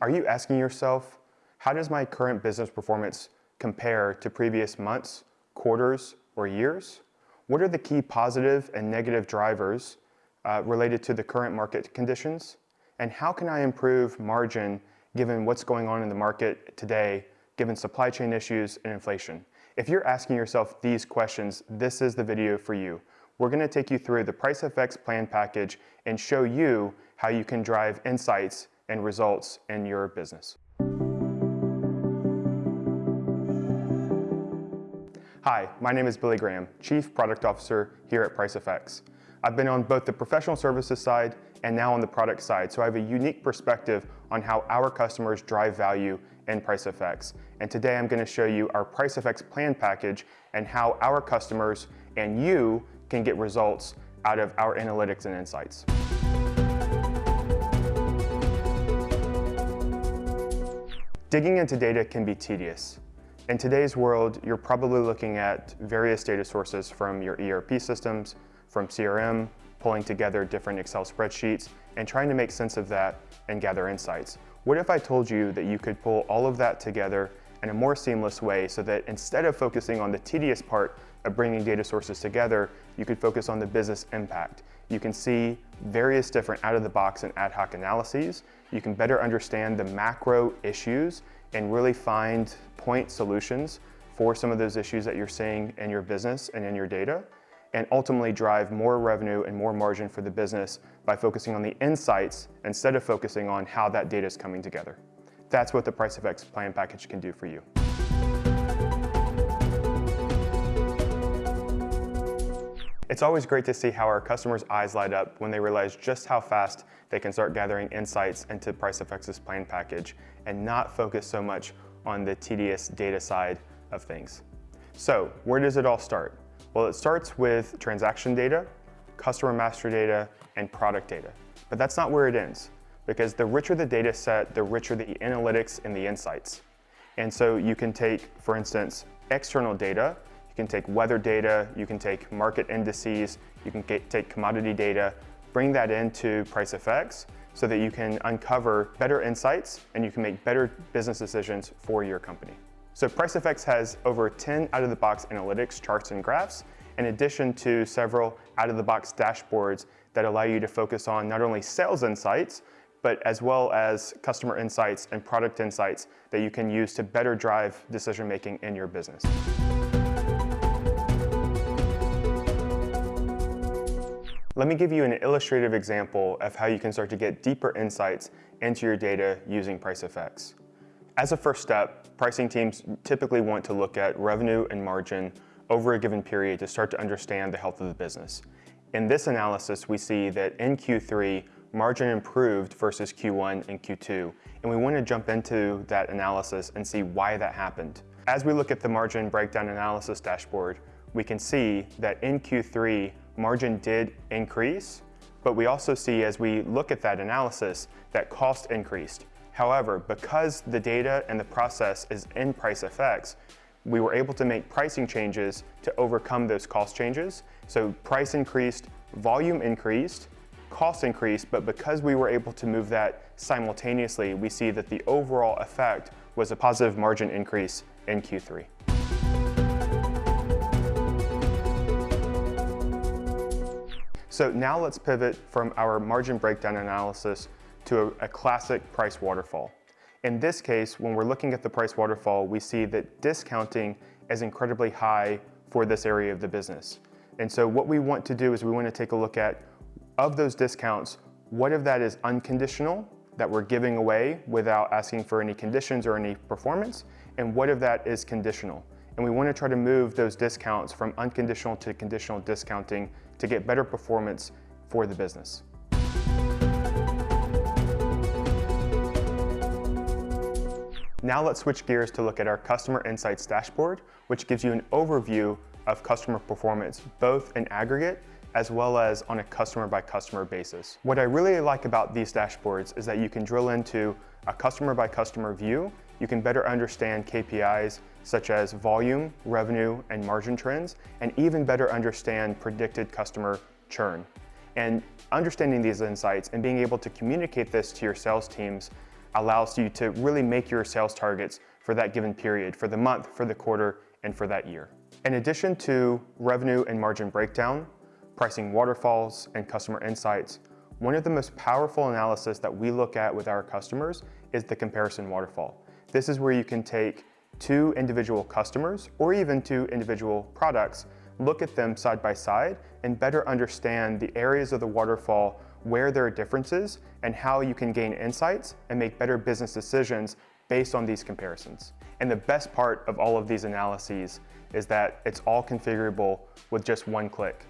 Are you asking yourself, how does my current business performance compare to previous months, quarters, or years? What are the key positive and negative drivers uh, related to the current market conditions? And how can I improve margin given what's going on in the market today, given supply chain issues and inflation? If you're asking yourself these questions, this is the video for you. We're gonna take you through the PriceFX plan package and show you how you can drive insights and results in your business. Hi, my name is Billy Graham, Chief Product Officer here at PriceFX. I've been on both the professional services side and now on the product side, so I have a unique perspective on how our customers drive value in PriceFX. And today I'm gonna show you our PriceFX plan package and how our customers and you can get results out of our analytics and insights. Digging into data can be tedious. In today's world, you're probably looking at various data sources from your ERP systems, from CRM, pulling together different Excel spreadsheets, and trying to make sense of that and gather insights. What if I told you that you could pull all of that together in a more seamless way so that instead of focusing on the tedious part of bringing data sources together, you could focus on the business impact. You can see various different out-of-the-box and ad hoc analyses. You can better understand the macro issues and really find point solutions for some of those issues that you're seeing in your business and in your data and ultimately drive more revenue and more margin for the business by focusing on the insights instead of focusing on how that data is coming together. That's what the PriceFX plan package can do for you. It's always great to see how our customers' eyes light up when they realize just how fast they can start gathering insights into PriceFX's plan package and not focus so much on the tedious data side of things. So where does it all start? Well, it starts with transaction data, customer master data, and product data. But that's not where it ends, because the richer the data set, the richer the analytics and the insights. And so you can take, for instance, external data, you can take weather data, you can take market indices, you can get, take commodity data, bring that into PriceFX so that you can uncover better insights and you can make better business decisions for your company. So PriceFX has over 10 out-of-the-box analytics, charts, and graphs, in addition to several out-of-the-box dashboards that allow you to focus on not only sales insights, but as well as customer insights and product insights that you can use to better drive decision-making in your business. Let me give you an illustrative example of how you can start to get deeper insights into your data using PriceFX. As a first step, pricing teams typically want to look at revenue and margin over a given period to start to understand the health of the business. In this analysis, we see that in Q3, margin improved versus Q1 and Q2, and we want to jump into that analysis and see why that happened. As we look at the margin breakdown analysis dashboard, we can see that in Q3, margin did increase, but we also see as we look at that analysis that cost increased. However, because the data and the process is in PriceFX, we were able to make pricing changes to overcome those cost changes. So price increased, volume increased, cost increased, but because we were able to move that simultaneously, we see that the overall effect was a positive margin increase in Q3. So now let's pivot from our margin breakdown analysis to a, a classic price waterfall. In this case, when we're looking at the price waterfall, we see that discounting is incredibly high for this area of the business. And so what we want to do is we want to take a look at, of those discounts, what of that is unconditional, that we're giving away without asking for any conditions or any performance, and what of that is conditional. And we want to try to move those discounts from unconditional to conditional discounting to get better performance for the business. Now let's switch gears to look at our Customer Insights dashboard, which gives you an overview of customer performance, both in aggregate as well as on a customer by customer basis. What I really like about these dashboards is that you can drill into a customer by customer view. You can better understand KPIs such as volume, revenue, and margin trends, and even better understand predicted customer churn. And understanding these insights and being able to communicate this to your sales teams allows you to really make your sales targets for that given period, for the month, for the quarter, and for that year. In addition to revenue and margin breakdown, pricing waterfalls, and customer insights, one of the most powerful analysis that we look at with our customers is the comparison waterfall. This is where you can take two individual customers or even two individual products, look at them side by side and better understand the areas of the waterfall where there are differences and how you can gain insights and make better business decisions based on these comparisons. And the best part of all of these analyses is that it's all configurable with just one click.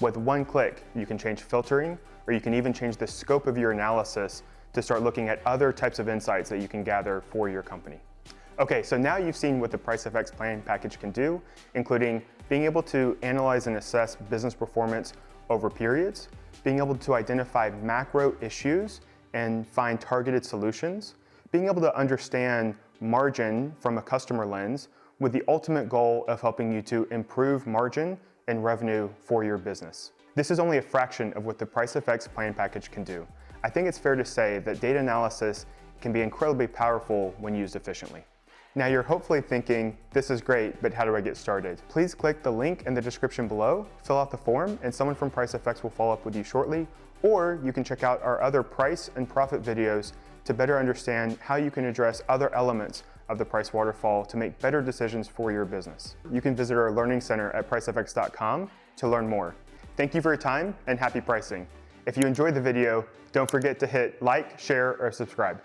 With one click, you can change filtering, or you can even change the scope of your analysis to start looking at other types of insights that you can gather for your company. Okay, so now you've seen what the PriceFX Plan package can do, including being able to analyze and assess business performance over periods, being able to identify macro issues and find targeted solutions, being able to understand margin from a customer lens with the ultimate goal of helping you to improve margin and revenue for your business. This is only a fraction of what the PriceFX plan package can do. I think it's fair to say that data analysis can be incredibly powerful when used efficiently. Now you're hopefully thinking, this is great, but how do I get started? Please click the link in the description below, fill out the form, and someone from PriceFX will follow up with you shortly, or you can check out our other price and profit videos to better understand how you can address other elements of the price waterfall to make better decisions for your business. You can visit our Learning Center at pricefx.com to learn more. Thank you for your time and happy pricing. If you enjoyed the video, don't forget to hit like, share, or subscribe.